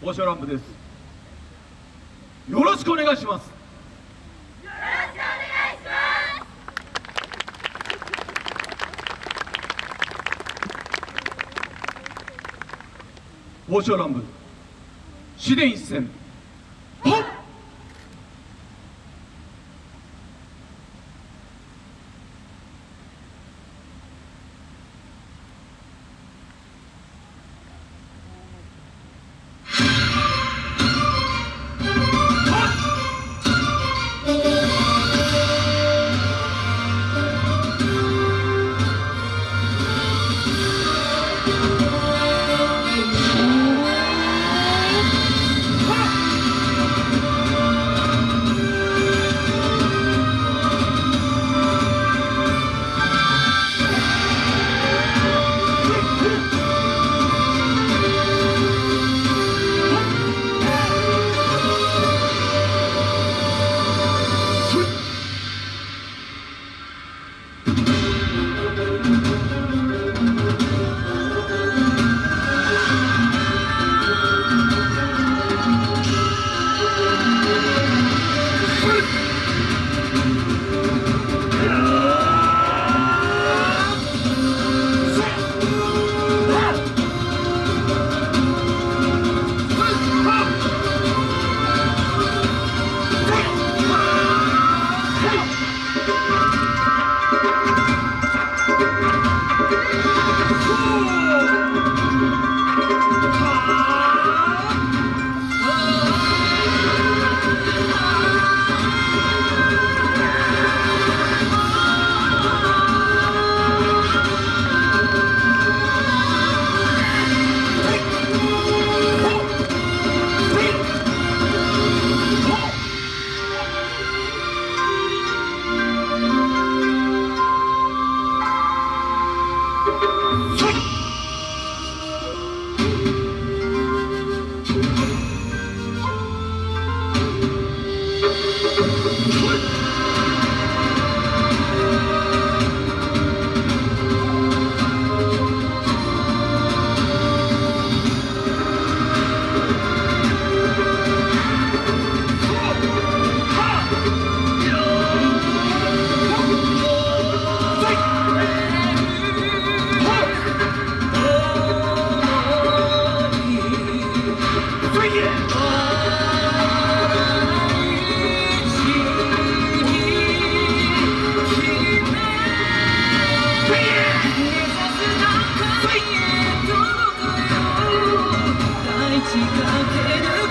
オシャランプです。よろしくお願いします。オシャランプ紫電一戦はっ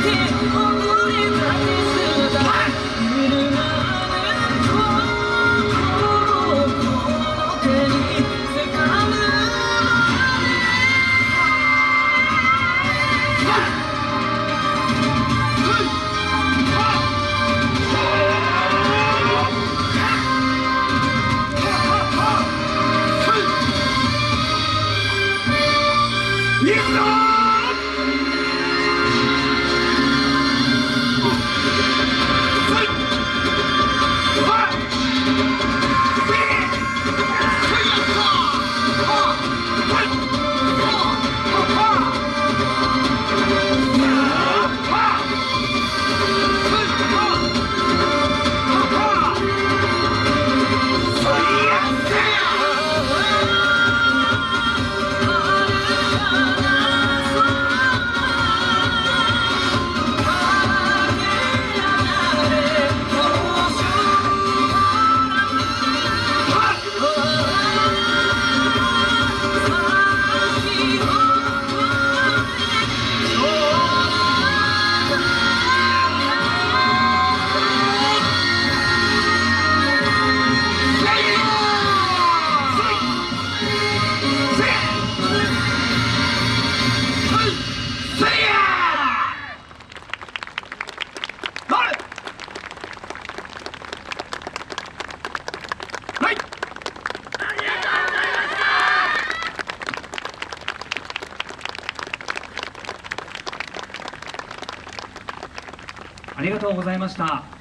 can't. ありがとうございました。